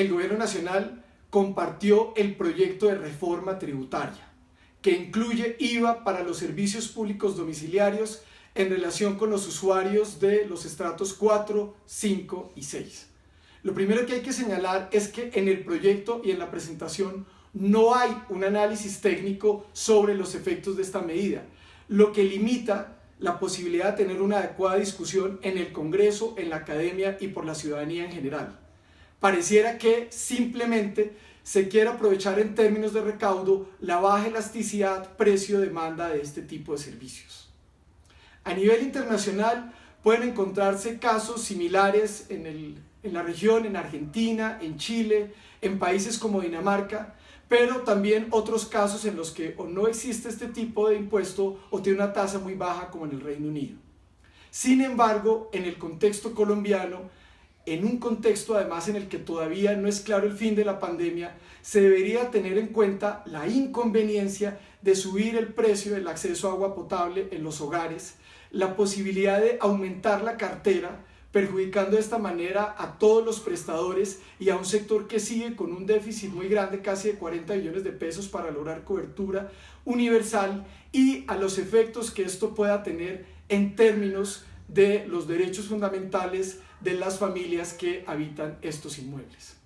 el Gobierno Nacional compartió el proyecto de reforma tributaria, que incluye IVA para los servicios públicos domiciliarios en relación con los usuarios de los estratos 4, 5 y 6. Lo primero que hay que señalar es que en el proyecto y en la presentación no hay un análisis técnico sobre los efectos de esta medida, lo que limita la posibilidad de tener una adecuada discusión en el Congreso, en la academia y por la ciudadanía en general. Pareciera que simplemente se quiere aprovechar en términos de recaudo la baja elasticidad precio-demanda de este tipo de servicios. A nivel internacional pueden encontrarse casos similares en, en la región, en Argentina, en Chile, en países como Dinamarca, pero también otros casos en los que o no existe este tipo de impuesto o tiene una tasa muy baja como en el Reino Unido. Sin embargo, en el contexto colombiano, en un contexto además en el que todavía no es claro el fin de la pandemia, se debería tener en cuenta la inconveniencia de subir el precio del acceso a agua potable en los hogares, la posibilidad de aumentar la cartera, perjudicando de esta manera a todos los prestadores y a un sector que sigue con un déficit muy grande, casi de 40 millones de pesos para lograr cobertura universal y a los efectos que esto pueda tener en términos de los derechos fundamentales de las familias que habitan estos inmuebles.